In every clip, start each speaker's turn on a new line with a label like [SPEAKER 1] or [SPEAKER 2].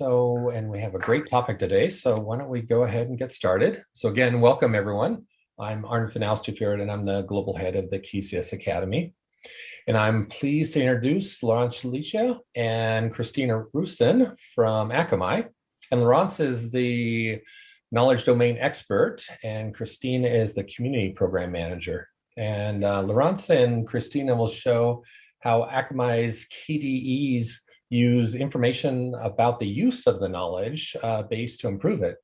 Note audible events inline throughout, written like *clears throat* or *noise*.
[SPEAKER 1] So, and we have a great topic today. So why don't we go ahead and get started. So again, welcome everyone. I'm Arne van and I'm the global head of the KCS Academy. And I'm pleased to introduce Laurence Chalicia and Christina Rusin from Akamai. And Laurence is the knowledge domain expert and Christina is the community program manager. And uh, Laurence and Christina will show how Akamai's KDEs use information about the use of the knowledge uh, base to improve it.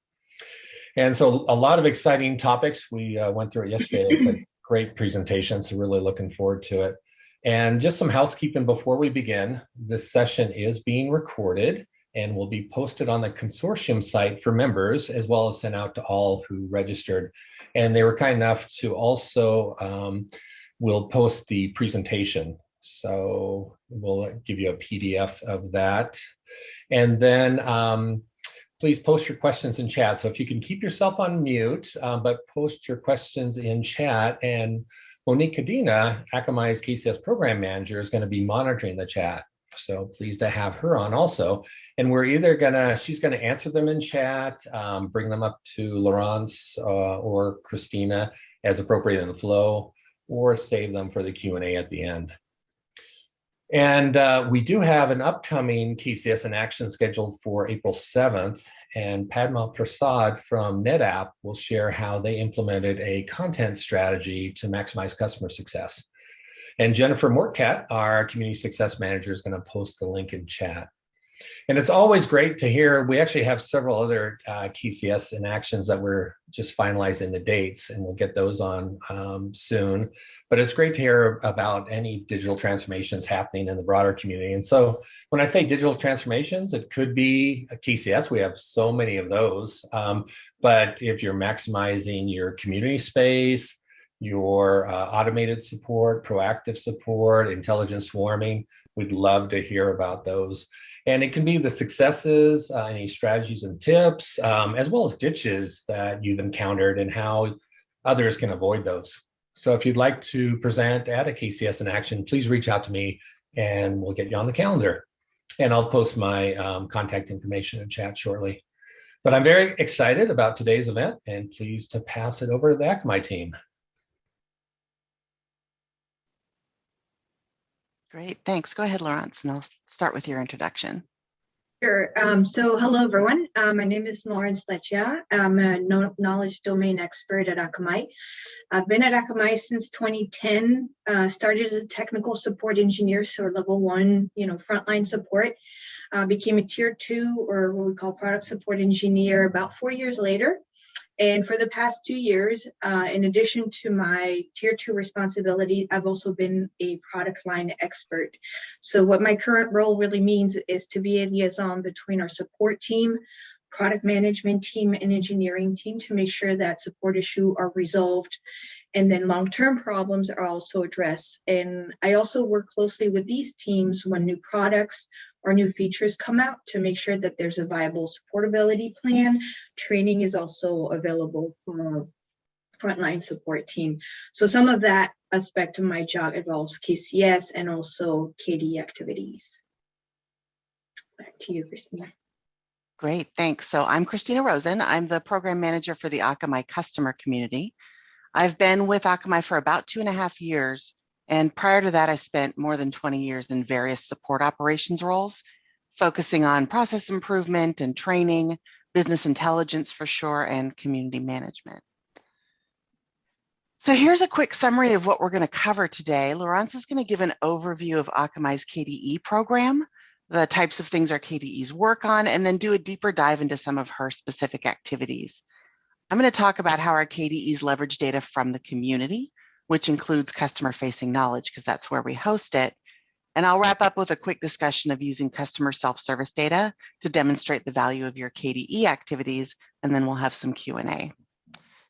[SPEAKER 1] And so a lot of exciting topics. We uh, went through it yesterday. It's a great presentation, so really looking forward to it. And just some housekeeping before we begin. This session is being recorded and will be posted on the consortium site for members as well as sent out to all who registered. And they were kind enough to also, um, will post the presentation so we'll give you a PDF of that. And then um, please post your questions in chat. So if you can keep yourself on mute, um, but post your questions in chat. And Monique Cadena, Akamai's KCS program manager, is going to be monitoring the chat. So pleased to have her on also. And we're either gonna, she's gonna answer them in chat, um, bring them up to Laurence uh, or Christina as appropriate in the flow, or save them for the Q&A at the end. And uh, we do have an upcoming KCS in action scheduled for April 7th, and Padma Prasad from NetApp will share how they implemented a content strategy to maximize customer success. And Jennifer Mortcat, our community success manager, is going to post the link in chat. And it's always great to hear, we actually have several other uh, KCS in actions that we're just finalizing the dates and we'll get those on um, soon. But it's great to hear about any digital transformations happening in the broader community. And so when I say digital transformations, it could be a KCS. We have so many of those. Um, but if you're maximizing your community space, your uh, automated support, proactive support, intelligent swarming, we'd love to hear about those. And it can be the successes, uh, any strategies and tips, um, as well as ditches that you've encountered and how others can avoid those. So if you'd like to present at a KCS in action, please reach out to me and we'll get you on the calendar. And I'll post my um, contact information in chat shortly. But I'm very excited about today's event and pleased to pass it over to the Akamai team.
[SPEAKER 2] Great, thanks. Go ahead, Laurence, and I'll start with your introduction.
[SPEAKER 3] Sure. Um, so hello, everyone. Uh, my name is Laurence Leccia. I'm a knowledge domain expert at Akamai. I've been at Akamai since 2010, uh, started as a technical support engineer, so level one, you know, frontline support. Uh, became a tier two or what we call product support engineer about four years later. And for the past two years, uh, in addition to my tier two responsibility, I've also been a product line expert. So what my current role really means is to be a liaison between our support team, product management team, and engineering team to make sure that support issues are resolved and then long-term problems are also addressed. And I also work closely with these teams when new products or new features come out to make sure that there's a viable supportability plan. Training is also available for frontline support team. So some of that aspect of my job involves KCS and also KD activities. Back to you, Christina.
[SPEAKER 2] Great, thanks. So I'm Christina Rosen. I'm the program manager for the Akamai customer community. I've been with Akamai for about two and a half years and prior to that, I spent more than 20 years in various support operations roles, focusing on process improvement and training, business intelligence for sure, and community management. So here's a quick summary of what we're going to cover today. Laurence is going to give an overview of Akamai's KDE program, the types of things our KDEs work on, and then do a deeper dive into some of her specific activities. I'm going to talk about how our KDEs leverage data from the community, which includes customer facing knowledge because that's where we host it. And I'll wrap up with a quick discussion of using customer self-service data to demonstrate the value of your KDE activities, and then we'll have some Q&A.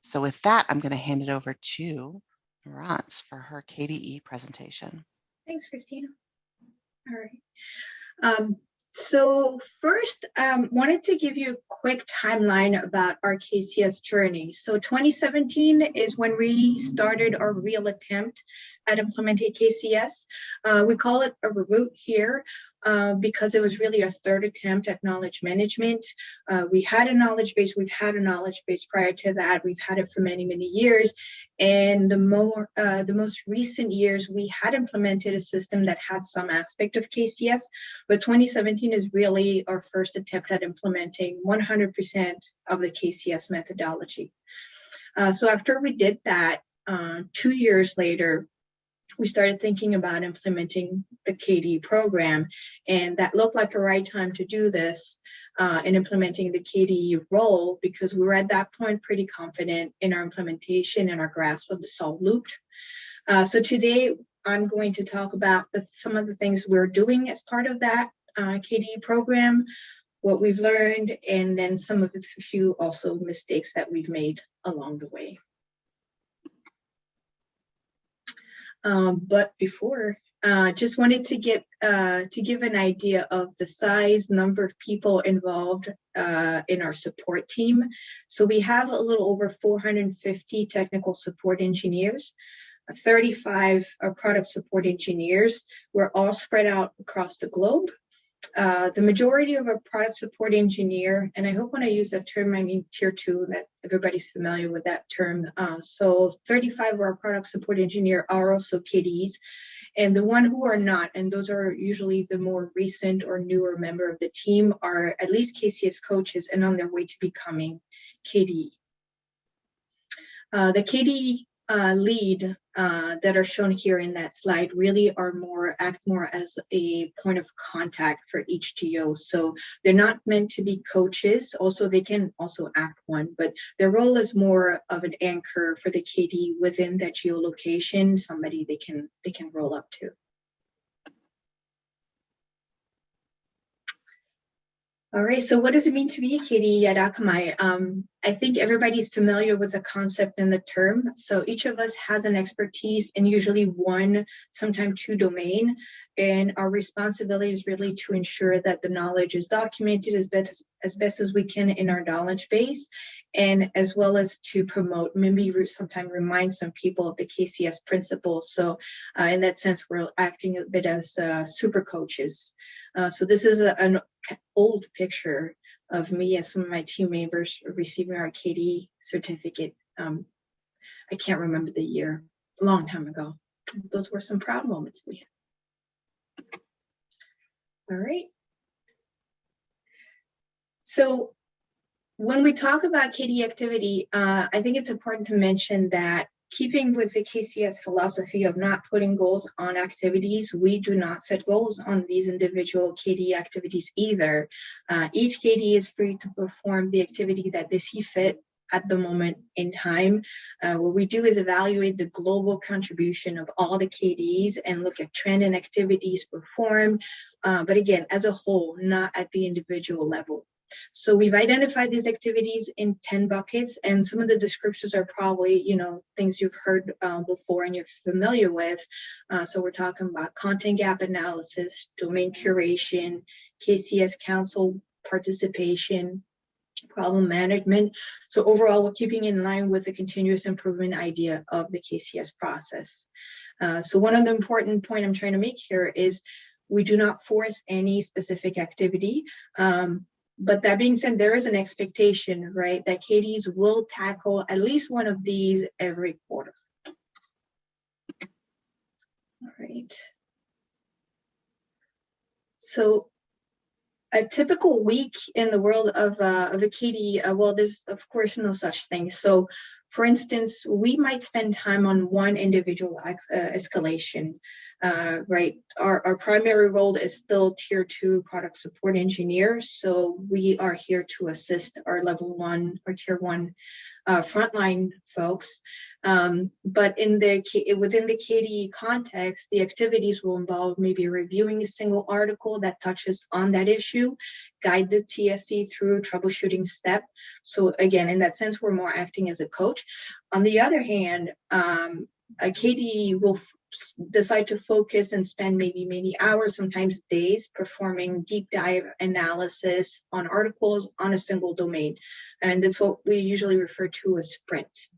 [SPEAKER 2] So with that, I'm gonna hand it over to Laurence for her KDE presentation.
[SPEAKER 3] Thanks, Christina. All right. Um, so first, um, wanted to give you a quick timeline about our KCS journey. So 2017 is when we started our real attempt at implementing KCS. Uh, we call it a reboot here. Uh, because it was really a third attempt at knowledge management. Uh, we had a knowledge base, we've had a knowledge base prior to that, we've had it for many, many years. And the more uh, the most recent years, we had implemented a system that had some aspect of KCS, but 2017 is really our first attempt at implementing 100% of the KCS methodology. Uh, so after we did that, uh, two years later, we started thinking about implementing the KDE program, and that looked like a right time to do this uh, in implementing the KDE role because we were at that point pretty confident in our implementation and our grasp of the solve loop. Uh, so today, I'm going to talk about the, some of the things we're doing as part of that uh, KDE program, what we've learned, and then some of the few also mistakes that we've made along the way. Um, but before, uh, just wanted to get uh, to give an idea of the size, number of people involved uh, in our support team. So we have a little over 450 technical support engineers. 35 are product support engineers. We're all spread out across the globe. Uh, the majority of our product support engineer, and I hope when I use that term, I mean tier two, that everybody's familiar with that term. Uh, so 35 of our product support engineer are also KDEs, and the one who are not, and those are usually the more recent or newer member of the team, are at least KCS coaches and on their way to becoming KDE. Uh, the KDE uh, lead uh, that are shown here in that slide really are more act more as a point of contact for each TO. So they're not meant to be coaches. Also, they can also act one, but their role is more of an anchor for the KD within that geolocation, somebody they can they can roll up to. All right, so what does it mean to be a KDE at Akamai? Um, I think everybody's familiar with the concept and the term. So each of us has an expertise in usually one, sometimes two domain. And our responsibility is really to ensure that the knowledge is documented as best as, best as we can in our knowledge base, and as well as to promote, maybe sometimes remind some people of the KCS principles. So uh, in that sense, we're acting a bit as uh, super coaches. Uh, so this is a, an old picture of me and some of my team members receiving our KD certificate. Um, I can't remember the year, a long time ago. Those were some proud moments we had. All right. So when we talk about KD activity, uh, I think it's important to mention that keeping with the KCS philosophy of not putting goals on activities, we do not set goals on these individual KD activities either. Uh, each KD is free to perform the activity that they see fit at the moment in time. Uh, what we do is evaluate the global contribution of all the KDs and look at trend and activities performed, uh, but again, as a whole, not at the individual level. So we've identified these activities in 10 buckets and some of the descriptions are probably, you know, things you've heard uh, before and you're familiar with. Uh, so we're talking about content gap analysis, domain curation, KCS council participation, problem management. So overall, we're keeping in line with the continuous improvement idea of the KCS process. Uh, so one of the important point I'm trying to make here is we do not force any specific activity. Um, but that being said, there is an expectation, right, that KDs will tackle at least one of these every quarter. All right. So a typical week in the world of, uh, of a KD, uh, well, there's of course no such thing. So for instance, we might spend time on one individual uh, escalation uh, right? Our, our primary role is still tier two product support engineer. So we are here to assist our level one or tier one uh, frontline folks. Um, but in the within the KDE context, the activities will involve maybe reviewing a single article that touches on that issue, guide the TSE through troubleshooting step. So again, in that sense, we're more acting as a coach. On the other hand, um, a KDE will decide to focus and spend maybe many hours, sometimes days, performing deep dive analysis on articles on a single domain. And that's what we usually refer to as sprint.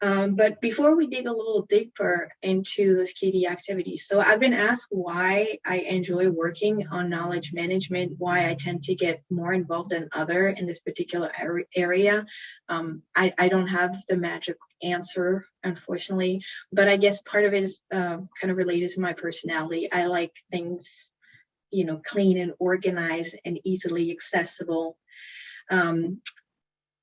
[SPEAKER 3] Um, but before we dig a little deeper into those KDE activities, so I've been asked why I enjoy working on knowledge management, why I tend to get more involved than other in this particular area. Um, I, I, don't have the magic answer, unfortunately, but I guess part of it is uh, kind of related to my personality. I like things, you know, clean and organized and easily accessible. Um,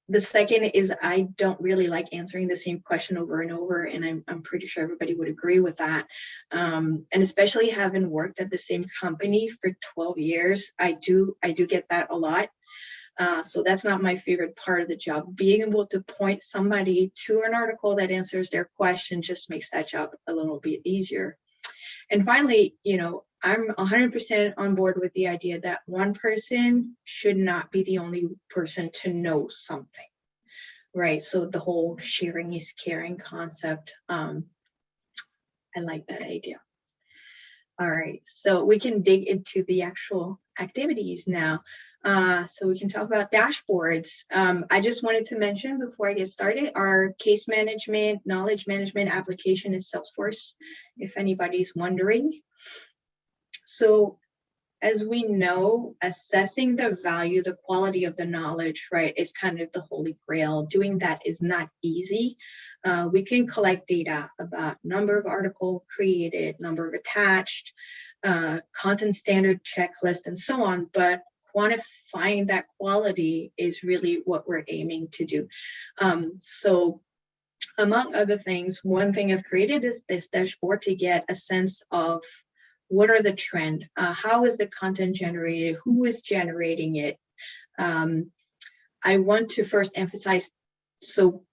[SPEAKER 3] the second is I don't really like answering the same question over and over, and I'm, I'm pretty sure everybody would agree with that. Um, and especially having worked at the same company for 12 years, I do I do get that a lot. Uh, so that's not my favorite part of the job. Being able to point somebody to an article that answers their question just makes that job a little bit easier. And finally, you know, I'm 100% on board with the idea that one person should not be the only person to know something, right? So the whole sharing is caring concept, um, I like that idea. All right, so we can dig into the actual activities now. Uh, so we can talk about dashboards. Um, I just wanted to mention before I get started, our case management, knowledge management application is Salesforce, if anybody's wondering. So as we know, assessing the value, the quality of the knowledge, right, is kind of the holy grail. Doing that is not easy. Uh, we can collect data about number of article created, number of attached, uh, content standard checklist, and so on, but quantifying that quality is really what we're aiming to do. Um, so among other things, one thing I've created is this dashboard to get a sense of what are the trend, uh, how is the content generated, who is generating it. Um, I want to first emphasize, so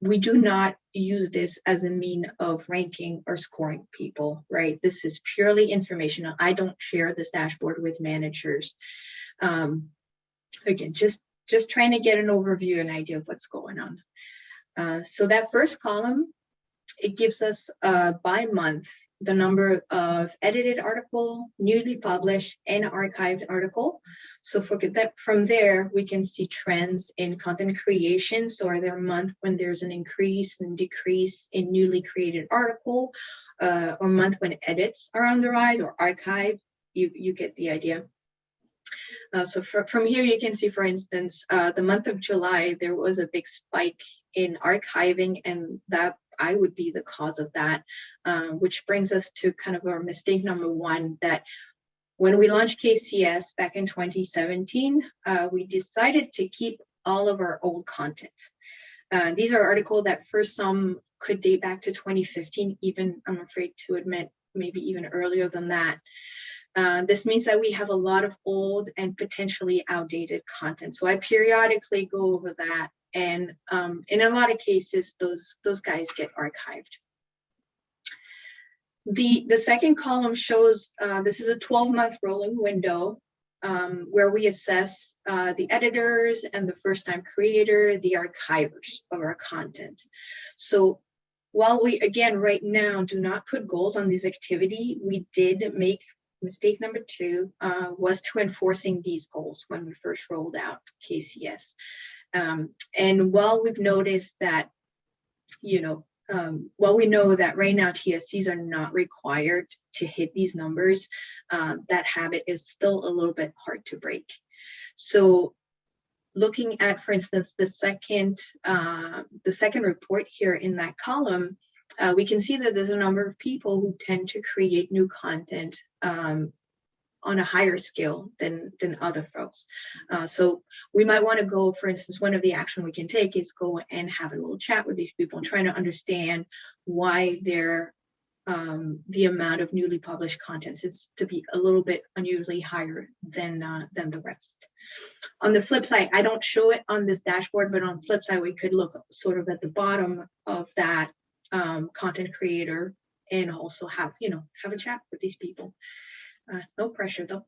[SPEAKER 3] we do not use this as a mean of ranking or scoring people, right? This is purely informational. I don't share this dashboard with managers. Um, again, just, just trying to get an overview, an idea of what's going on. Uh, so that first column, it gives us uh, by month the number of edited article, newly published, and archived article. So for that, from there, we can see trends in content creation. So are there month when there's an increase and decrease in newly created article, uh, or month when edits are on the rise or archived? You, you get the idea. Uh, so for, from here, you can see, for instance, uh, the month of July, there was a big spike in archiving and that I would be the cause of that, um, which brings us to kind of our mistake number one that when we launched KCS back in 2017, uh, we decided to keep all of our old content. Uh, these are articles that for some could date back to 2015, even I'm afraid to admit, maybe even earlier than that. Uh, this means that we have a lot of old and potentially outdated content. So I periodically go over that and um, in a lot of cases, those, those guys get archived. The, the second column shows, uh, this is a 12 month rolling window um, where we assess uh, the editors and the first time creator, the archivers of our content. So while we, again, right now do not put goals on this activity, we did make mistake number two uh, was to enforcing these goals when we first rolled out KCS. Um, and while we've noticed that, you know, um, while we know that right now TSEs are not required to hit these numbers, uh, that habit is still a little bit hard to break. So looking at, for instance, the second, uh, the second report here in that column, uh, we can see that there's a number of people who tend to create new content um, on a higher scale than than other folks. Uh, so we might want to go, for instance, one of the action we can take is go and have a little chat with these people and trying to understand why their um, the amount of newly published contents is to be a little bit unusually higher than uh, than the rest. On the flip side, I don't show it on this dashboard, but on flip side, we could look sort of at the bottom of that um, content creator and also have you know have a chat with these people uh, no pressure though.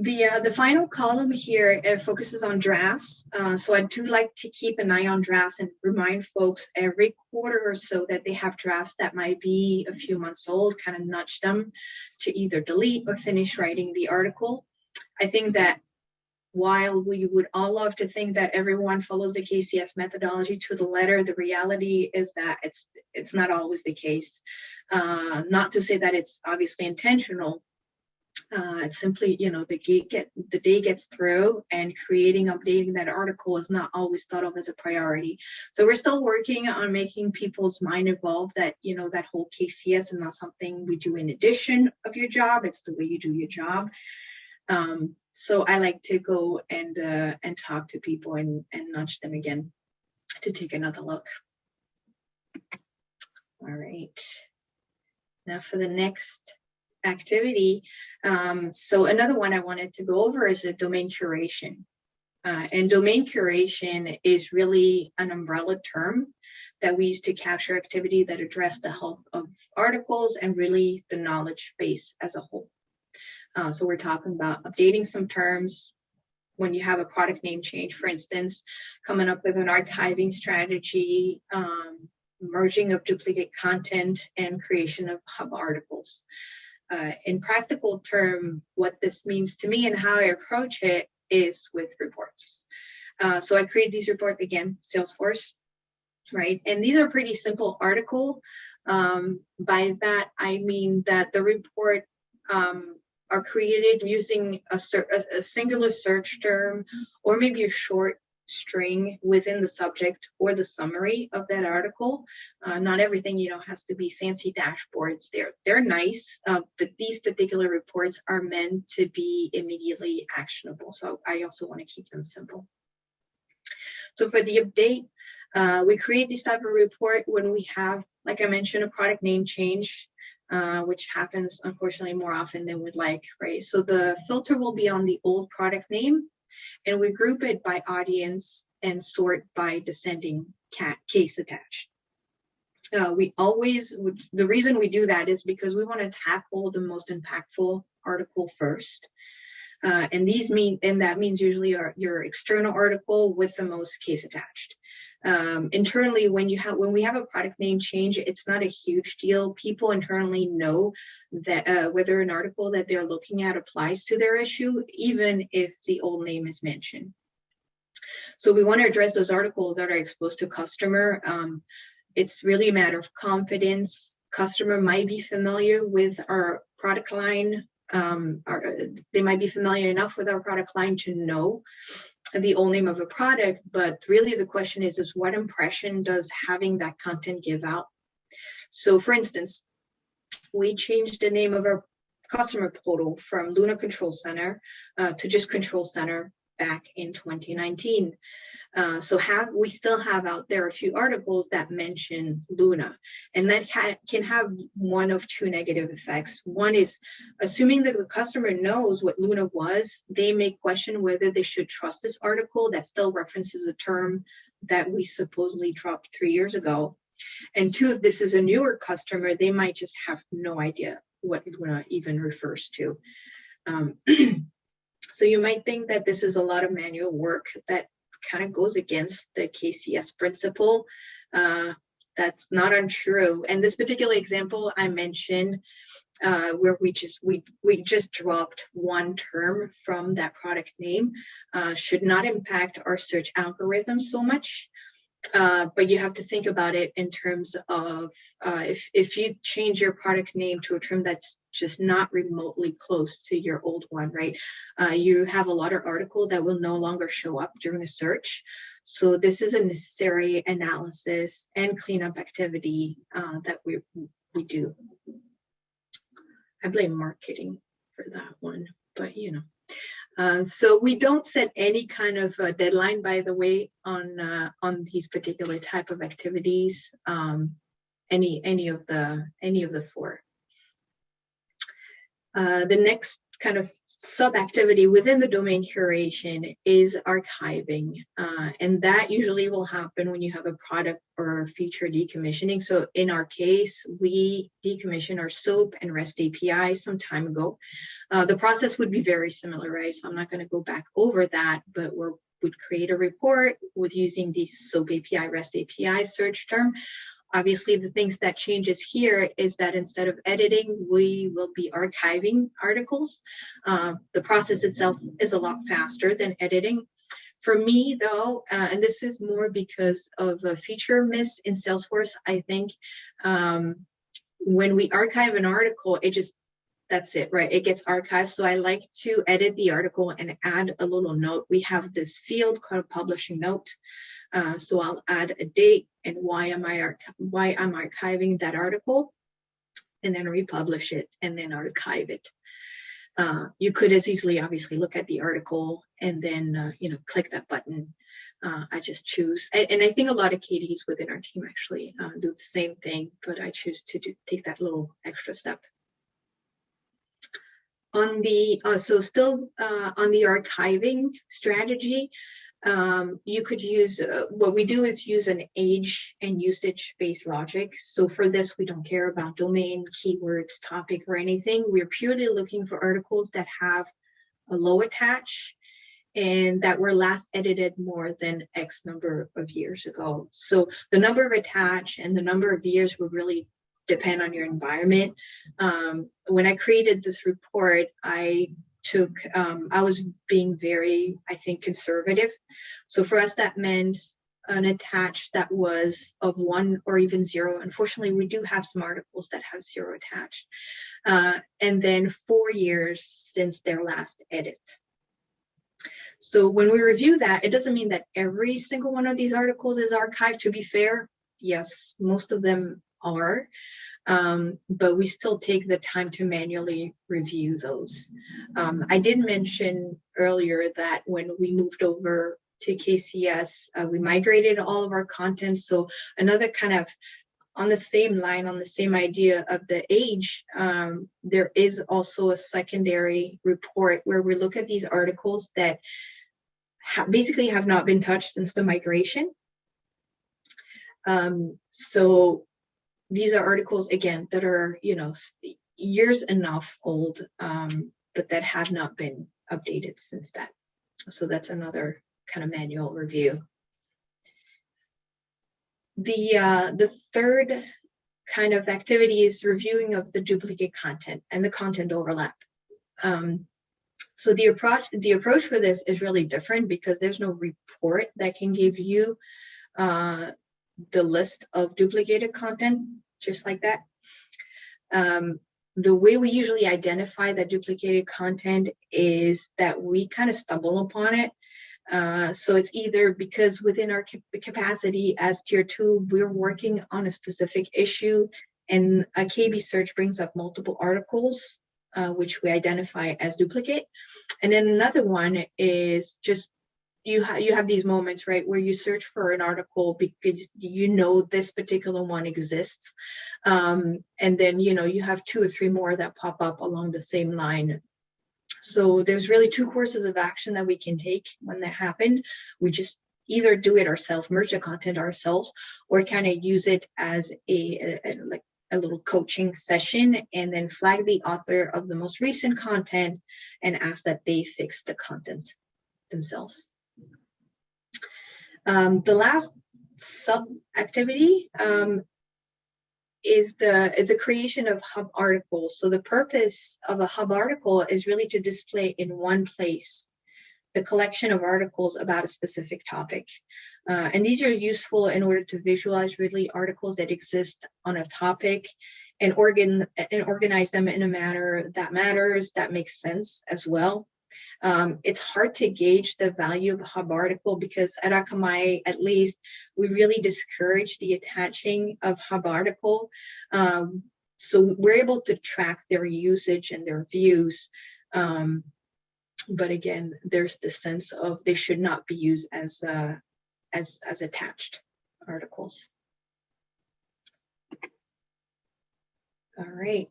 [SPEAKER 3] The, uh, the final column here uh, focuses on drafts. Uh, so I do like to keep an eye on drafts and remind folks every quarter or so that they have drafts that might be a few months old, kind of nudge them to either delete or finish writing the article. I think that while we would all love to think that everyone follows the KCS methodology to the letter, the reality is that it's it's not always the case. Uh, not to say that it's obviously intentional. Uh, it's simply, you know, the get the day gets through, and creating, updating that article is not always thought of as a priority. So we're still working on making people's mind evolve. That you know, that whole KCS is not something we do in addition of your job. It's the way you do your job. Um, so I like to go and uh, and talk to people and, and nudge them again to take another look. All right. Now for the next activity. Um, so another one I wanted to go over is a domain curation. Uh, and domain curation is really an umbrella term that we use to capture activity that address the health of articles and really the knowledge base as a whole. Uh, so we're talking about updating some terms when you have a product name change, for instance, coming up with an archiving strategy, um, merging of duplicate content, and creation of hub articles. Uh, in practical term, what this means to me and how I approach it is with reports. Uh, so I create these reports again, Salesforce, right? And these are pretty simple article. Um, by that, I mean that the report um, are created using a, a, singular search term or maybe a short string within the subject or the summary of that article. Uh, not everything, you know, has to be fancy dashboards. They're they're nice, uh, but these particular reports are meant to be immediately actionable. So I also want to keep them simple. So for the update, uh, we create this type of report when we have, like I mentioned, a product name change uh, which happens unfortunately more often than we'd like, right? So the filter will be on the old product name and we group it by audience and sort by descending case attached. Uh, we always, the reason we do that is because we want to tackle the most impactful article first. Uh, and these mean, and that means usually our, your external article with the most case attached um, internally when you have when we have a product name change it's not a huge deal. People internally know that uh, whether an article that they're looking at applies to their issue even if the old name is mentioned. So we want to address those articles that are exposed to customer. Um, it's really a matter of confidence. Customer might be familiar with our product line. Um, they might be familiar enough with our product line to know the old name of a product, but really the question is, is what impression does having that content give out? So for instance, we changed the name of our customer portal from Luna Control Center uh, to just Control Center back in 2019. Uh, so have we still have out there a few articles that mention Luna, and that can have one of two negative effects. One is assuming that the customer knows what Luna was, they may question whether they should trust this article that still references a term that we supposedly dropped three years ago. And two, if this is a newer customer, they might just have no idea what Luna even refers to. Um, *clears throat* so you might think that this is a lot of manual work that kind of goes against the KCS principle. Uh, that's not untrue. And this particular example I mentioned, uh, where we just we we just dropped one term from that product name, uh, should not impact our search algorithm so much. Uh, but you have to think about it in terms of uh, if if you change your product name to a term that's just not remotely close to your old one, right? Uh, you have a lot of article that will no longer show up during a search. So this is a necessary analysis and cleanup activity uh, that we we do. I blame marketing for that one, but you know. Uh, so we don't set any kind of deadline, by the way, on uh, on these particular type of activities. Um, any any of the any of the four. Uh, the next kind of sub-activity within the domain curation is archiving. Uh, and that usually will happen when you have a product or feature decommissioning. So in our case, we decommissioned our SOAP and REST API some time ago. Uh, the process would be very similar, right? So I'm not going to go back over that, but we would create a report with using the SOAP API, REST API search term Obviously, the things that changes here is that instead of editing, we will be archiving articles. Uh, the process itself is a lot faster than editing. For me, though, uh, and this is more because of a feature miss in Salesforce, I think um, when we archive an article, it just that's it, right? It gets archived. So I like to edit the article and add a little note. We have this field called publishing note. Uh, so I'll add a date and why am I why I'm archiving that article, and then republish it and then archive it. Uh, you could as easily obviously look at the article and then uh, you know click that button. Uh, I just choose, and, and, I think a lot of KDEs within our team actually uh, do the same thing, but I choose to do, take that little extra step on the uh, so still on the archiving strategy um, you could use uh, what we do is use an age and usage based logic so for this we don't care about domain keywords topic or anything we're purely looking for articles that have a low attach and that were last edited more than X number of years ago. So the number of attach and the number of years will really depend on your environment. Um, when I created this report, I took, um, I was being very, I think, conservative. So for us, that meant an attach that was of one or even zero. Unfortunately, we do have some articles that have zero attached. Uh, and then four years since their last edit. So when we review that, it doesn't mean that every single one of these articles is archived. To be fair, yes, most of them are um, but we still take the time to manually review those. Um, I did mention earlier that when we moved over to KCS, uh, we migrated all of our content. So another kind of on the same line, on the same idea of the age, um, there is also a secondary report where we look at these articles that ha basically have not been touched since the migration. Um, so these are articles again that are you know years enough old um, but that have not been updated since that so that's another kind of manual review. The uh, the third kind of activity is reviewing of the duplicate content and the content overlap. Um, so the approach the approach for this is really different because there's no report that can give you uh, the list of duplicated content just like that. Um, the way we usually identify that duplicated content is that we kind of stumble upon it. Uh, so it's either because within our capacity as tier two, we're working on a specific issue and a KB search brings up multiple articles, uh, which we identify as duplicate. And then another one is just you have you have these moments right where you search for an article because you know this particular one exists um, and then you know you have two or three more that pop up along the same line so there's really two courses of action that we can take when that happen we just either do it ourselves merge the content ourselves or kind of use it as a, a, a like a little coaching session and then flag the author of the most recent content and ask that they fix the content themselves. Um, the last sub activity um, is the is the creation of hub articles. So the purpose of a hub article is really to display in one place the collection of articles about a specific topic. Uh, and these are useful in order to visualize really articles that exist on a topic and organ and organize them in a manner that matters, that makes sense as well. Um, it's hard to gauge the value of a hub article because at Akamai, at least, we really discourage the attaching of hub article. Um, so we're able to track their usage and their views. Um, but again, there's the sense of they should not be used as uh, as as attached articles. All right.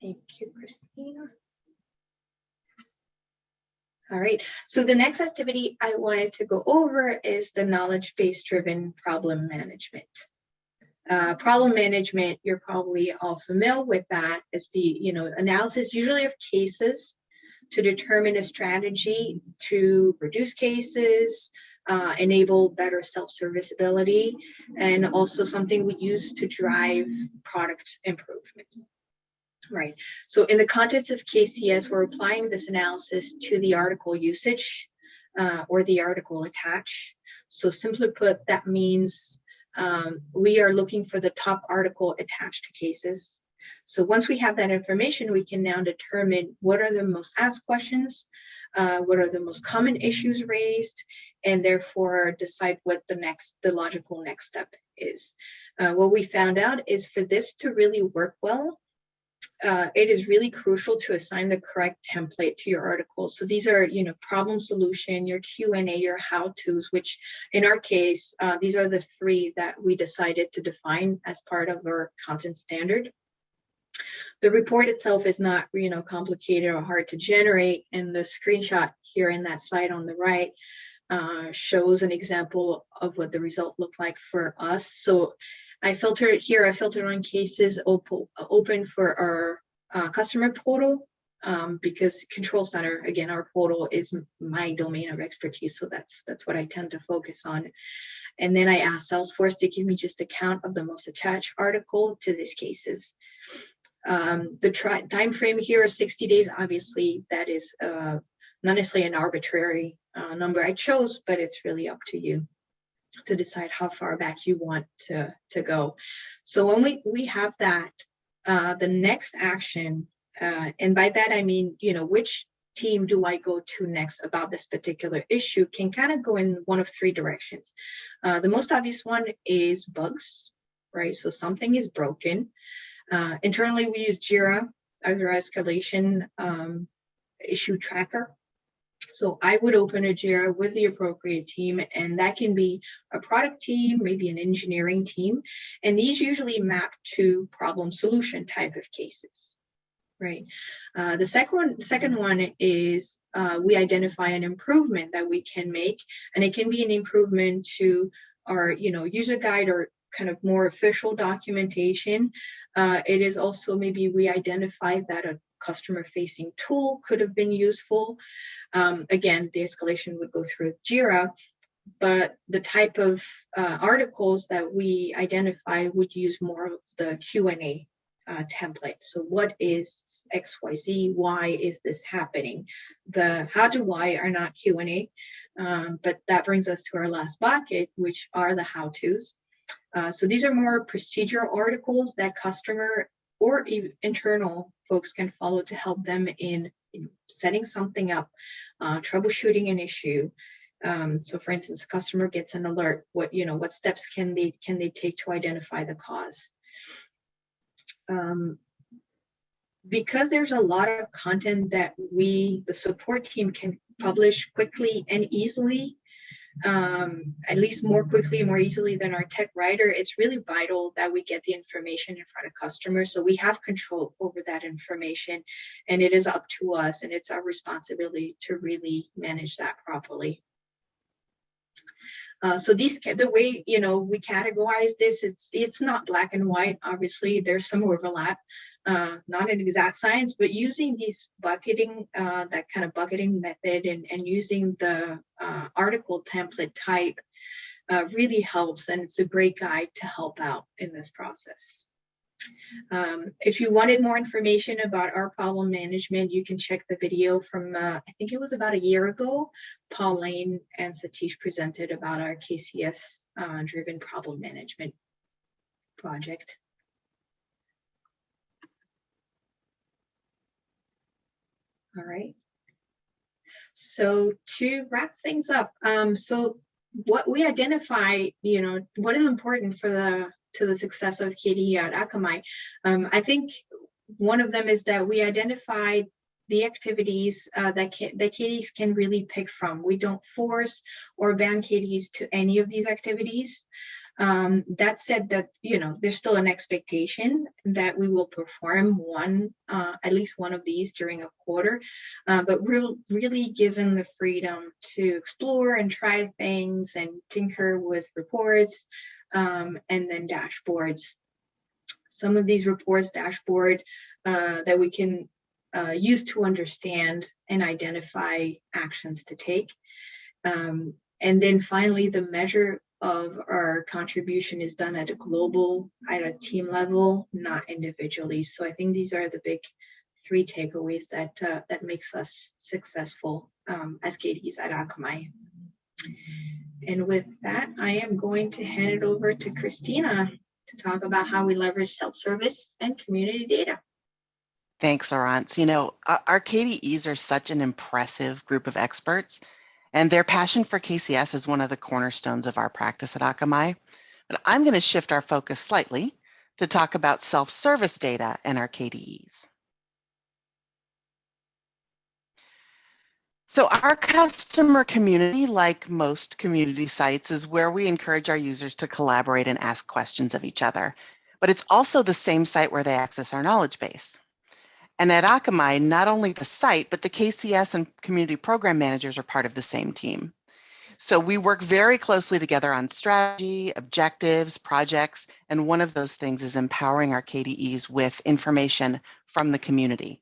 [SPEAKER 3] Thank you, Christina. All right, so the next activity I wanted to go over is the knowledge-based driven problem management. Uh, problem management, you're probably all familiar with that, is the you know analysis usually of cases to determine a strategy to reduce cases, uh, enable better self-serviceability, and also something we use to drive product improvement. Right. So in the context of KCS, we're applying this analysis to the article usage uh, or the article attach. So simply put, that means um, we are looking for the top article attached to cases. So once we have that information, we can now determine what are the most asked questions, uh, what are the most common issues raised, and therefore decide what the next, the logical next step is. Uh, what we found out is for this to really work well, uh, it is really crucial to assign the correct template to your article. So these are, you know, problem solution, your Q&A, your how-tos, which in our case, uh, these are the three that we decided to define as part of our content standard. The report itself is not, you know, complicated or hard to generate. And the screenshot here in that slide on the right uh, shows an example of what the result looked like for us. So I filtered here, I filter on cases open, open for our uh, customer portal um, because control center, again, our portal is my domain of expertise. So that's that's what I tend to focus on. And then I ask Salesforce to give me just a count of the most attached article to these cases. Um, the time frame here is 60 days. Obviously, that is uh, not necessarily an arbitrary uh, number I chose, but it's really up to you to decide how far back you want to, to go. So when we, we have that, uh, the next action, uh, and by that I mean, you know, which team do I go to next about this particular issue can kind of go in one of three directions. Uh, the most obvious one is bugs, right? So something is broken. Uh, internally, we use JIRA our escalation um, issue tracker. So I would open a JIRA with the appropriate team, and that can be a product team, maybe an engineering team. And these usually map to problem solution type of cases, right? Uh, the second one, second one is uh, we identify an improvement that we can make, and it can be an improvement to our, you know, user guide or kind of more official documentation. Uh, it is also maybe we identify that a customer facing tool could have been useful. Um, again, the escalation would go through JIRA, but the type of uh, articles that we identify would use more of the Q&A uh, template. So what is XYZ? Why is this happening? The how to why are not Q&A, um, but that brings us to our last bucket, which are the how-tos. Uh, so these are more procedural articles that customer or internal folks can follow to help them in, in setting something up, uh, troubleshooting an issue. Um, so for instance, a customer gets an alert, what, you know, what steps can they, can they take to identify the cause? Um, because there's a lot of content that we, the support team can publish quickly and easily, um, at least more quickly, more easily than our tech writer, it's really vital that we get the information in front of customers so we have control over that information and it is up to us and it's our responsibility to really manage that properly. Uh, so these, the way you know we categorize this, it's it's not black and white. Obviously, there's some overlap, uh, not an exact science, but using these bucketing, uh, that kind of bucketing method, and and using the uh, article template type uh, really helps, and it's a great guide to help out in this process. Um, if you wanted more information about our problem management, you can check the video from, uh, I think it was about a year ago. Pauline and Satish presented about our KCS uh, driven problem management project. All right. So to wrap things up, um, so what we identify, you know, what is important for the to the success of KDE at Akamai. Um, I think one of them is that we identified the activities uh, that, that KDEs can really pick from. We don't force or ban KDEs to any of these activities. Um, that said that, you know, there's still an expectation that we will perform one, uh, at least one of these during a quarter, uh, but we're really given the freedom to explore and try things and tinker with reports, um, and then dashboards. Some of these reports, dashboard, uh, that we can uh, use to understand and identify actions to take. Um, And then finally, the measure of our contribution is done at a global, at a team level, not individually. So I think these are the big three takeaways that uh, that makes us successful um, as KDs at Akamai. And with that, I am going to hand it over to Christina to talk about how we leverage self-service and community data.
[SPEAKER 2] Thanks, Laurence. You know, our KDEs are such an impressive group of experts, and their passion for KCS is one of the cornerstones of our practice at Akamai. But I'm going to shift our focus slightly to talk about self-service data and our KDEs. So our customer community, like most community sites, is where we encourage our users to collaborate and ask questions of each other. But it's also the same site where they access our knowledge base. And at Akamai, not only the site, but the KCS and community program managers are part of the same team. So we work very closely together on strategy, objectives, projects, and one of those things is empowering our KDEs with information from the community.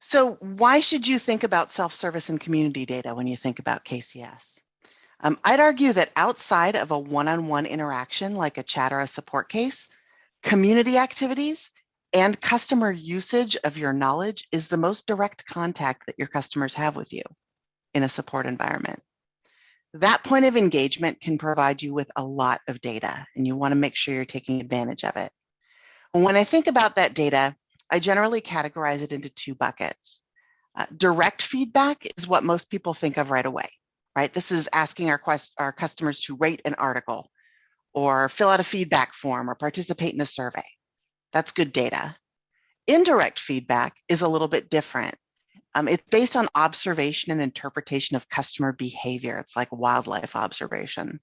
[SPEAKER 2] So why should you think about self-service and community data when you think about KCS? Um, I'd argue that outside of a one-on-one -on -one interaction like a chat or a support case, community activities and customer usage of your knowledge is the most direct contact that your customers have with you in a support environment. That point of engagement can provide you with a lot of data and you wanna make sure you're taking advantage of it. When I think about that data, I generally categorize it into two buckets. Uh, direct feedback is what most people think of right away, right? This is asking our, quest our customers to rate an article or fill out a feedback form or participate in a survey. That's good data. Indirect feedback is a little bit different. Um, it's based on observation and interpretation of customer behavior. It's like wildlife observation.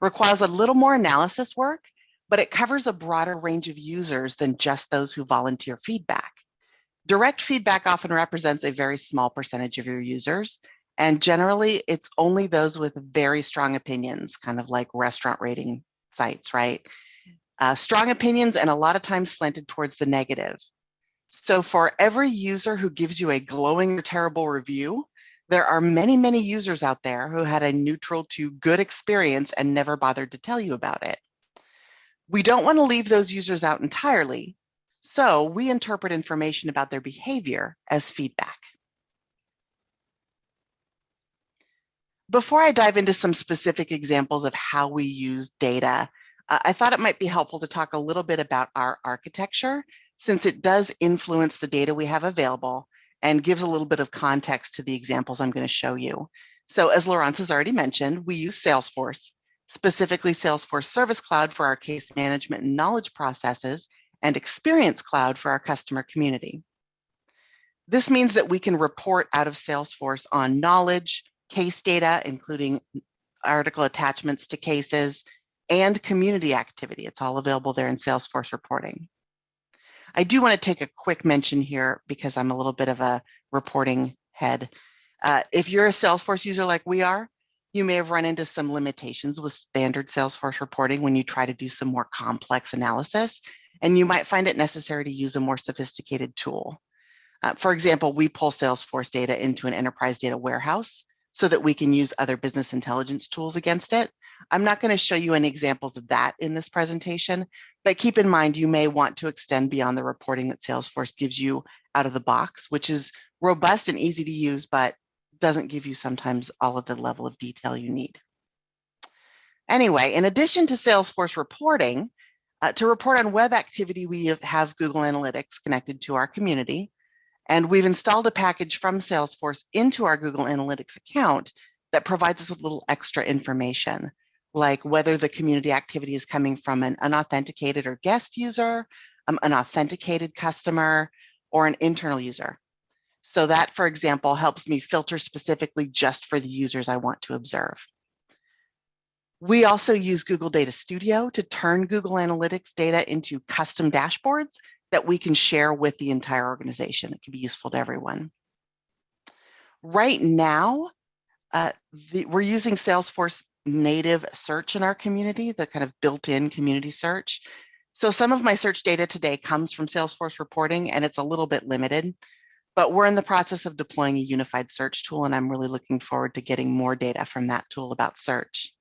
[SPEAKER 2] Requires a little more analysis work but it covers a broader range of users than just those who volunteer feedback. Direct feedback often represents a very small percentage of your users, and generally it's only those with very strong opinions, kind of like restaurant rating sites, right? Uh, strong opinions and a lot of times slanted towards the negative. So for every user who gives you a glowing or terrible review, there are many, many users out there who had a neutral to good experience and never bothered to tell you about it. We don't want to leave those users out entirely, so we interpret information about their behavior as feedback. Before I dive into some specific examples of how we use data, uh, I thought it might be helpful to talk a little bit about our architecture, since it does influence the data we have available and gives a little bit of context to the examples I'm going to show you. So as Laurence has already mentioned, we use Salesforce specifically Salesforce Service Cloud for our case management and knowledge processes, and Experience Cloud for our customer community. This means that we can report out of Salesforce on knowledge, case data, including article attachments to cases, and community activity. It's all available there in Salesforce reporting. I do want to take a quick mention here because I'm a little bit of a reporting head. Uh, if you're a Salesforce user like we are, you may have run into some limitations with standard Salesforce reporting when you try to do some more complex analysis, and you might find it necessary to use a more sophisticated tool. Uh, for example, we pull Salesforce data into an enterprise data warehouse so that we can use other business intelligence tools against it. I'm not going to show you any examples of that in this presentation, but keep in mind you may want to extend beyond the reporting that Salesforce gives you out of the box, which is robust and easy to use, but doesn't give you sometimes all of the level of detail you need. Anyway, in addition to Salesforce reporting, uh, to report on web activity, we have Google Analytics connected to our community, and we've installed a package from Salesforce into our Google Analytics account that provides us with little extra information, like whether the community activity is coming from an unauthenticated or guest user, um, an authenticated customer, or an internal user. So that, for example, helps me filter specifically just for the users I want to observe. We also use Google Data Studio to turn Google Analytics data into custom dashboards that we can share with the entire organization. It can be useful to everyone. Right now, uh, the, we're using Salesforce native search in our community, the kind of built-in community search. So some of my search data today comes from Salesforce reporting and it's a little bit limited. but we're in the process of deploying a unified search tool and I'm really looking forward to getting more data from that tool about search.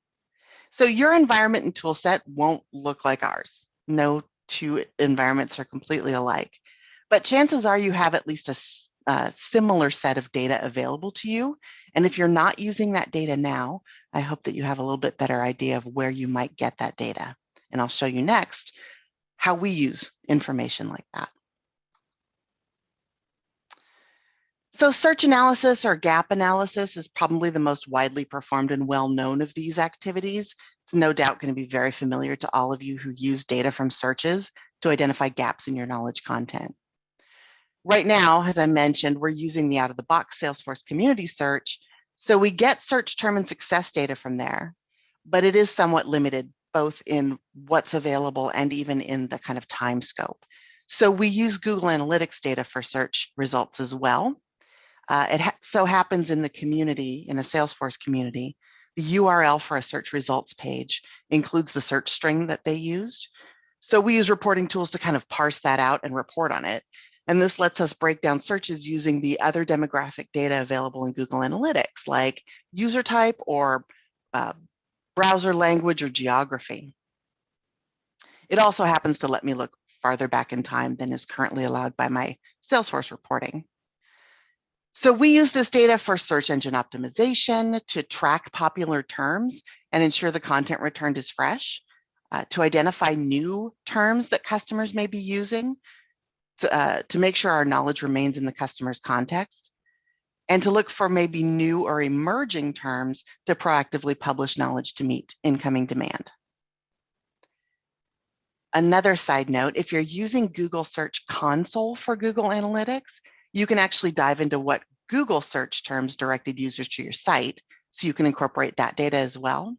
[SPEAKER 2] So your environment and tool set won't look like ours. No two environments are completely alike, but chances are you have at least a, a similar set of data available to you. And if you're not using that data now, I hope that you have a little bit better idea of where you might get that data. And I'll show you next how we use information like that. So search analysis or gap analysis is probably the most widely performed and well known of these activities. It's no doubt going to be very familiar to all of you who use data from searches to identify gaps in your knowledge content. Right now, as I mentioned, we're using the out-of-the-box Salesforce community search, so we get search term and success data from there, but it is somewhat limited both in what's available and even in the kind of time scope. So we use Google Analytics data for search results as well. Uh, it ha so happens in the community, in a Salesforce community, the URL for a search results page includes the search string that they used. So we use reporting tools to kind of parse that out and report on it. And this lets us break down searches using the other demographic data available in Google Analytics, like user type or uh, browser language or geography. It also happens to let me look farther back in time than is currently allowed by my Salesforce reporting. So we use this data for search engine optimization to track popular terms and ensure the content returned is fresh, uh, to identify new terms that customers may be using, to, uh, to make sure our knowledge remains in the customer's context, and to look for maybe new or emerging terms to proactively publish knowledge to meet incoming demand. Another side note, if you're using Google Search Console for Google Analytics, you can actually dive into what Google search terms directed users to your site, so you can incorporate that data as well.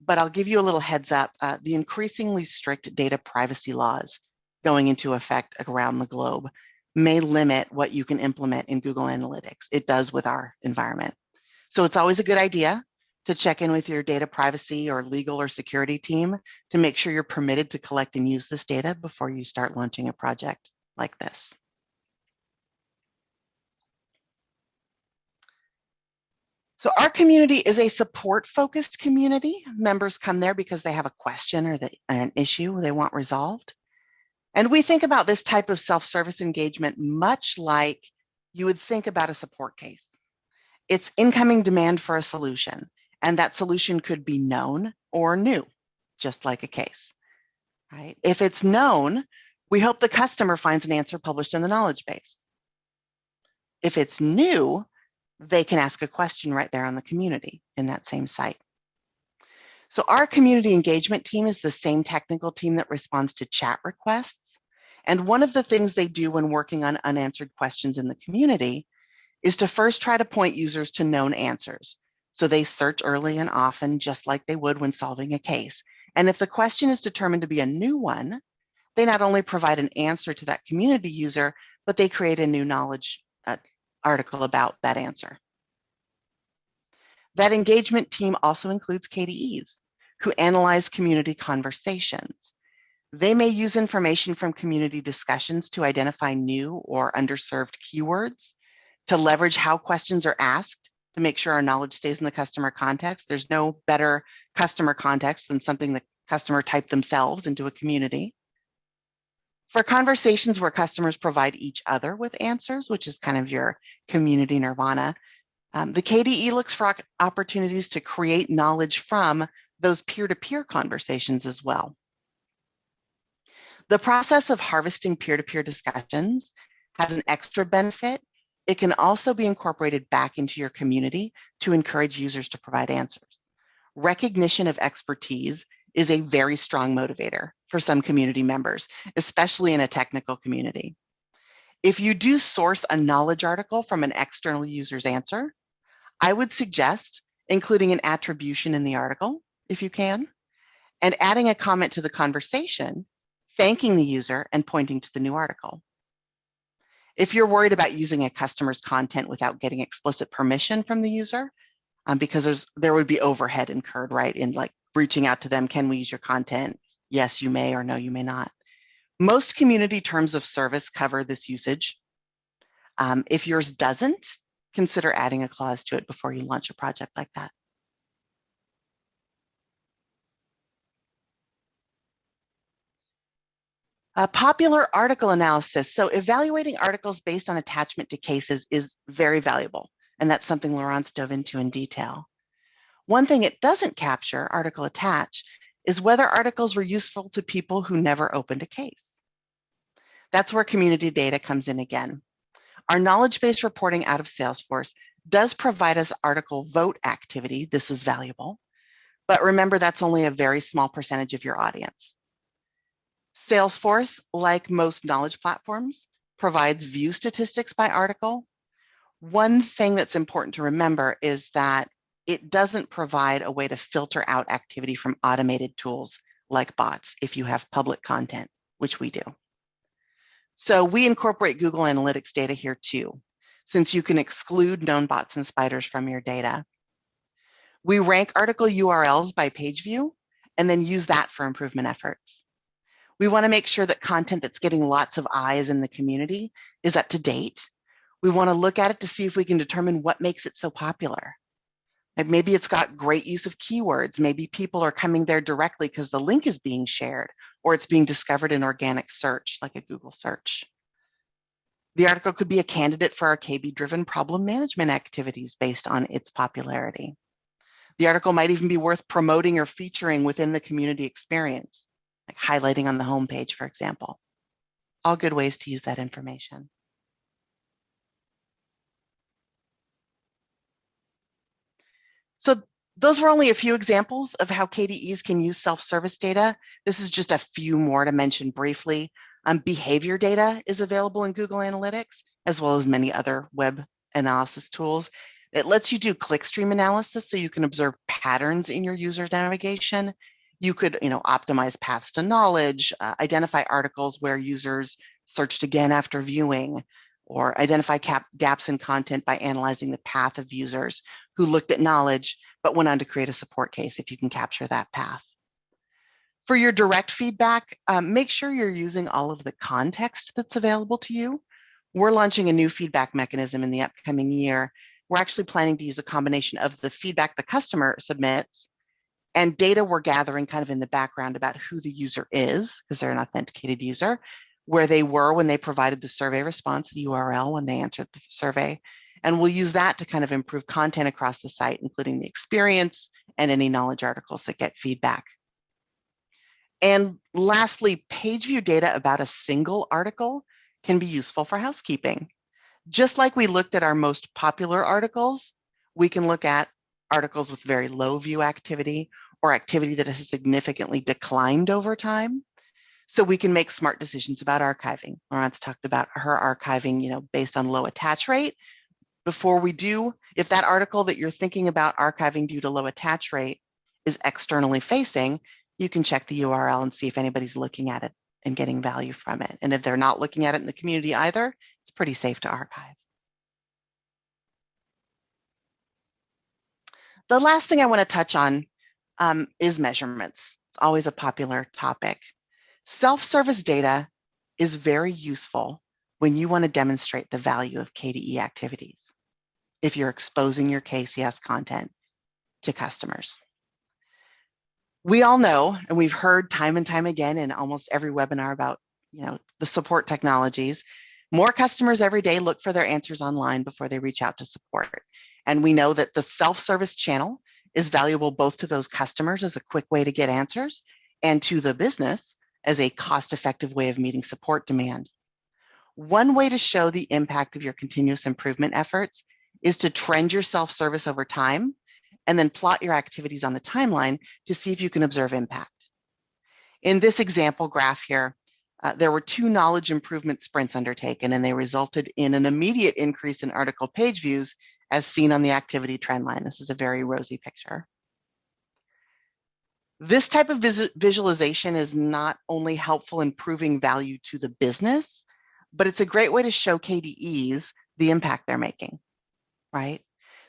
[SPEAKER 2] But I'll give you a little heads up, uh, the increasingly strict data privacy laws going into effect around the globe may limit what you can implement in Google Analytics. It does with our environment. So it's always a good idea to check in with your data privacy or legal or security team to make sure you're permitted to collect and use this data before you start launching a project like this. So our community is a support focused community. Members come there because they have a question or an issue they want resolved. And we think about this type of self-service engagement much like you would think about a support case. It's incoming demand for a solution, and that solution could be known or new, just like a case. Right? If it's known, we hope the customer finds an answer published in the knowledge base. If it's new, they can ask a question right there on the community in that same site. So our community engagement team is the same technical team that responds to chat requests. And one of the things they do when working on unanswered questions in the community is to first try to point users to known answers. So they search early and often, just like they would when solving a case. And if the question is determined to be a new one, they not only provide an answer to that community user, but they create a new knowledge uh, article about that answer. That engagement team also includes KDEs who analyze community conversations. They may use information from community discussions to identify new or underserved keywords, to leverage how questions are asked to make sure our knowledge stays in the customer context. There's no better customer context than something the customer typed themselves into a community. For conversations where customers provide each other with answers, which is kind of your community nirvana, um, the KDE looks for opportunities to create knowledge from those peer-to-peer -peer conversations as well. The process of harvesting peer-to-peer -peer discussions has an extra benefit. It can also be incorporated back into your community to encourage users to provide answers. Recognition of expertise is a very strong motivator for some community members, especially in a technical community. If you do source a knowledge article from an external user's answer, I would suggest including an attribution in the article, if you can, and adding a comment to the conversation, thanking the user and pointing to the new article. If you're worried about using a customer's content without getting explicit permission from the user, um, because there's there would be overhead incurred, right, in like reaching out to them, can we use your content? Yes, you may, or no, you may not. Most community terms of service cover this usage. Um, if yours doesn't, consider adding a clause to it before you launch a project like that. A popular article analysis. So evaluating articles based on attachment to cases is very valuable. And that's something Laurence dove into in detail. One thing it doesn't capture, article attach, is whether articles were useful to people who never opened a case. That's where community data comes in again. Our knowledge-based reporting out of Salesforce does provide us article vote activity. This is valuable. But remember, that's only a very small percentage of your audience. Salesforce, like most knowledge platforms, provides view statistics by article. One thing that's important to remember is that it doesn't provide a way to filter out activity from automated tools like bots if you have public content, which we do. So we incorporate Google Analytics data here too, since you can exclude known bots and spiders from your data. We rank article URLs by page view and then use that for improvement efforts. We want to make sure that content that's getting lots of eyes in the community is up to date. We want to look at it to see if we can determine what makes it so popular. Like maybe it's got great use of keywords. Maybe people are coming there directly because the link is being shared or it's being discovered in organic search like a Google search. The article could be a candidate for our KB-driven problem management activities based on its popularity. The article might even be worth promoting or featuring within the community experience, like highlighting on the homepage, for example. All good ways to use that information. So those were only a few examples of how KDEs can use self-service data. This is just a few more to mention briefly. Um, behavior data is available in Google Analytics, as well as many other web analysis tools. It lets you do clickstream analysis so you can observe patterns in your user's navigation. You could you know, optimize paths to knowledge, uh, identify articles where users searched again after viewing, or identify gaps in content by analyzing the path of users who looked at knowledge, but went on to create a support case if you can capture that path. For your direct feedback, um, make sure you're using all of the context that's available to you. We're launching a new feedback mechanism in the upcoming year. We're actually planning to use a combination of the feedback the customer submits and data we're gathering kind of in the background about who the user is, because they're an authenticated user, where they were when they provided the survey response, the URL when they answered the survey, and we'll use that to kind of improve content across the site, including the experience and any knowledge articles that get feedback. And lastly, page view data about a single article can be useful for housekeeping. Just like we looked at our most popular articles, we can look at articles with very low view activity or activity that has significantly declined over time. So we can make smart decisions about archiving. Laurence talked about her archiving, you know, based on low attach rate, before we do, if that article that you're thinking about archiving due to low attach rate is externally facing, you can check the URL and see if anybody's looking at it and getting value from it. And if they're not looking at it in the community either, it's pretty safe to archive. The last thing I want to touch on um, is measurements. It's always a popular topic. Self-service data is very useful when you want to demonstrate the value of KDE activities, if you're exposing your KCS content to customers. We all know, and we've heard time and time again in almost every webinar about you know, the support technologies, more customers every day look for their answers online before they reach out to support. And we know that the self-service channel is valuable both to those customers as a quick way to get answers and to the business as a cost-effective way of meeting support demand. One way to show the impact of your continuous improvement efforts is to trend your self-service over time and then plot your activities on the timeline to see if you can observe impact. In this example graph here, uh, there were two knowledge improvement sprints undertaken and they resulted in an immediate increase in article page views as seen on the activity trend line. This is a very rosy picture. This type of vis visualization is not only helpful in proving value to the business, but it's a great way to show KDEs the impact they're making, right?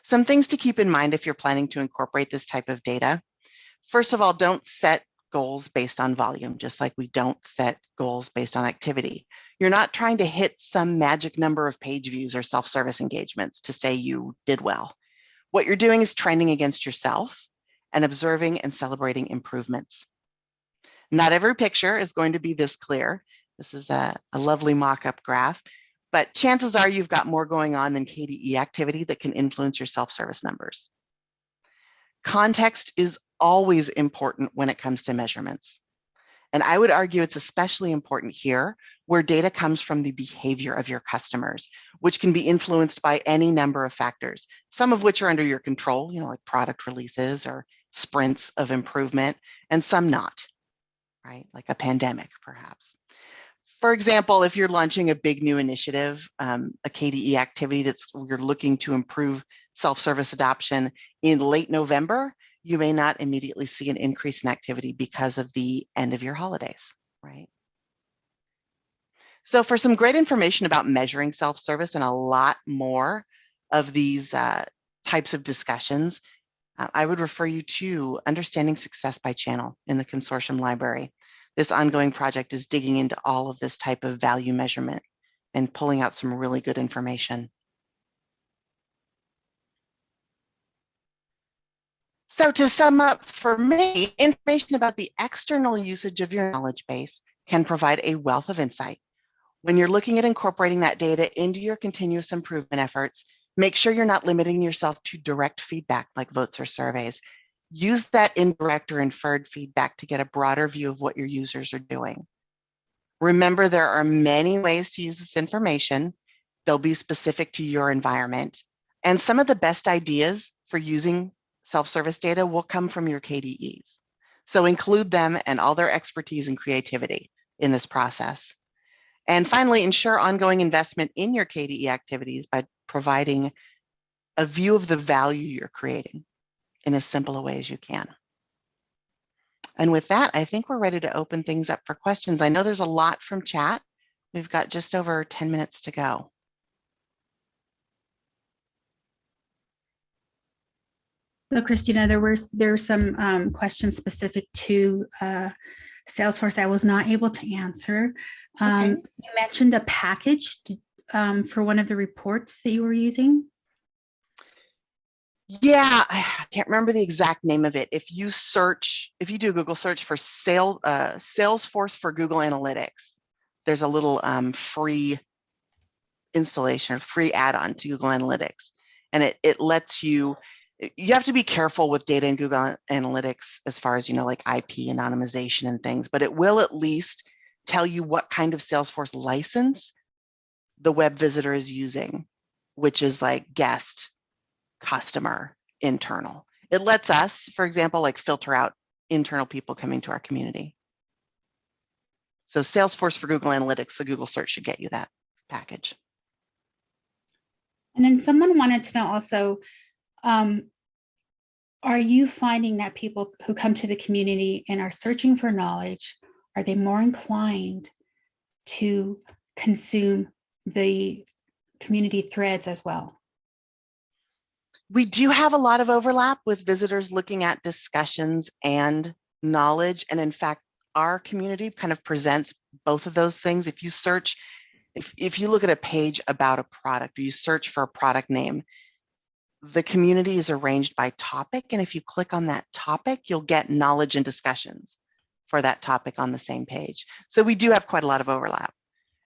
[SPEAKER 2] Some things to keep in mind if you're planning to incorporate this type of data. First of all, don't set goals based on volume, just like we don't set goals based on activity. You're not trying to hit some magic number of page views or self-service engagements to say you did well. What you're doing is trending against yourself and observing and celebrating improvements. Not every picture is going to be this clear. This is a, a lovely mock-up graph, but chances are you've got more going on than KDE activity that can influence your self-service numbers. Context is always important when it comes to measurements. And I would argue it's especially important here where data comes from the behavior of your customers, which can be influenced by any number of factors, some of which are under your control, you know, like product releases or sprints of improvement, and some not, right? Like a pandemic, perhaps. For example, if you're launching a big new initiative, um, a KDE activity that's you're looking to improve self-service adoption in late November, you may not immediately see an increase in activity because of the end of your holidays, right? So for some great information about measuring self-service and a lot more of these uh, types of discussions, uh, I would refer you to Understanding Success by Channel in the consortium library. This ongoing project is digging into all of this type of value measurement and pulling out some really good information. So to sum up for me, information about the external usage of your knowledge base can provide a wealth of insight. When you're looking at incorporating that data into your continuous improvement efforts, make sure you're not limiting yourself to direct feedback like votes or surveys. Use that indirect or inferred feedback to get a broader view of what your users are doing. Remember, there are many ways to use this information. They'll be specific to your environment. And some of the best ideas for using self-service data will come from your KDEs. So include them and all their expertise and creativity in this process. And finally, ensure ongoing investment in your KDE activities by providing a view of the value you're creating in as simple a way as you can. And with that, I think we're ready to open things up for questions. I know there's a lot from chat. We've got just over 10 minutes to go.
[SPEAKER 4] So Christina, there were there were some um, questions specific to uh, Salesforce I was not able to answer. Um, okay. You mentioned a package um, for one of the reports that you were using.
[SPEAKER 2] Yeah, I can't remember the exact name of it. If you search, if you do a Google search for sales, uh, Salesforce for Google Analytics, there's a little um, free installation free add-on to Google Analytics. And it, it lets you you have to be careful with data in Google Analytics as far as, you know, like IP anonymization and things, but it will at least tell you what kind of Salesforce license the web visitor is using, which is like guest, customer, internal. It lets us, for example, like filter out internal people coming to our community. So Salesforce for Google Analytics, the Google search should get you that package.
[SPEAKER 4] And then someone wanted to know also, um, are you finding that people who come to the community and are searching for knowledge, are they more inclined to consume the community threads as well?
[SPEAKER 2] We do have a lot of overlap with visitors looking at discussions and knowledge. And in fact, our community kind of presents both of those things. If you search, if, if you look at a page about a product, or you search for a product name, the community is arranged by topic. And if you click on that topic, you'll get knowledge and discussions for that topic on the same page. So we do have quite a lot of overlap.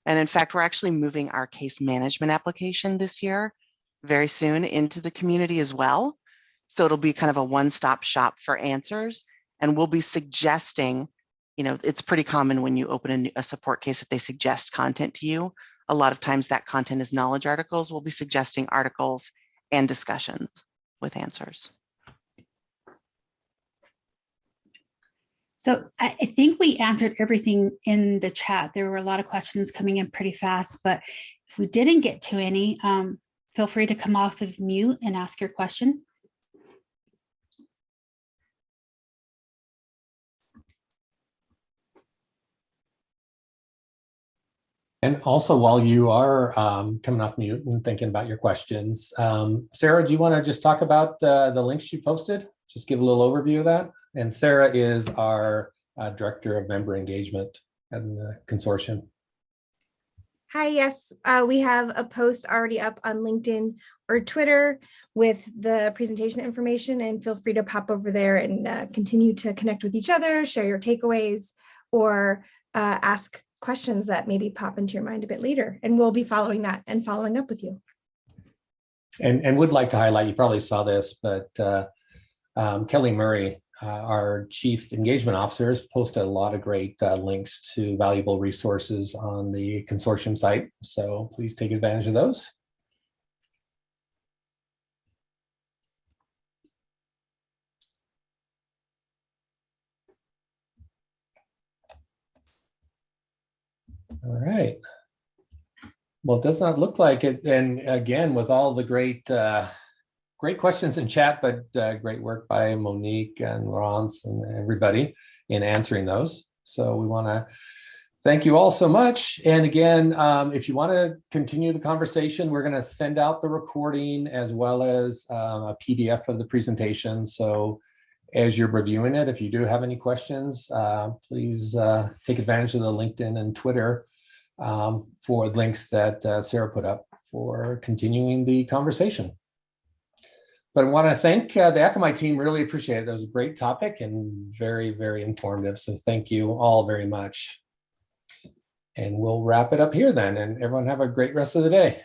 [SPEAKER 2] And in fact, we're actually moving our case management application this year very soon into the community as well. So it'll be kind of a one-stop shop for answers. And we'll be suggesting, you know, it's pretty common when you open a, a support case that they suggest content to you. A lot of times that content is knowledge articles. We'll be suggesting articles and discussions with answers.
[SPEAKER 4] So I think we answered everything in the chat. There were a lot of questions coming in pretty fast, but if we didn't get to any, um, feel free to come off of mute and ask your question.
[SPEAKER 1] And also, while you are um, coming off mute and thinking about your questions, um, Sarah, do you want to just talk about uh, the links you posted? Just give a little overview of that. And Sarah is our uh, Director of Member Engagement at the consortium.
[SPEAKER 5] Hi, yes, uh, we have a post already up on LinkedIn or Twitter with the presentation information and feel free to pop over there and uh, continue to connect with each other, share your takeaways, or uh, ask questions that maybe pop into your mind a bit later. And we'll be following that and following up with you.
[SPEAKER 1] And, and would like to highlight, you probably saw this, but uh, um, Kelly Murray, uh, our Chief Engagement Officer, has posted a lot of great uh, links to valuable resources on the consortium site. So please take advantage of those. All right. Well, it does not look like it. And again, with all the great, uh, great questions in chat, but uh, great work by Monique and Laurence and everybody in answering those. So we want to thank you all so much. And again, um, if you want to continue the conversation, we're going to send out the recording as well as um, a PDF of the presentation. So as you're reviewing it, if you do have any questions, uh, please uh, take advantage of the LinkedIn and Twitter um, for links that uh, Sarah put up for continuing the conversation. But I want to thank uh, the Akamai team, really appreciate it. That was a great topic and very, very informative. So thank you all very much. And we'll wrap it up here then and everyone have a great rest of the day.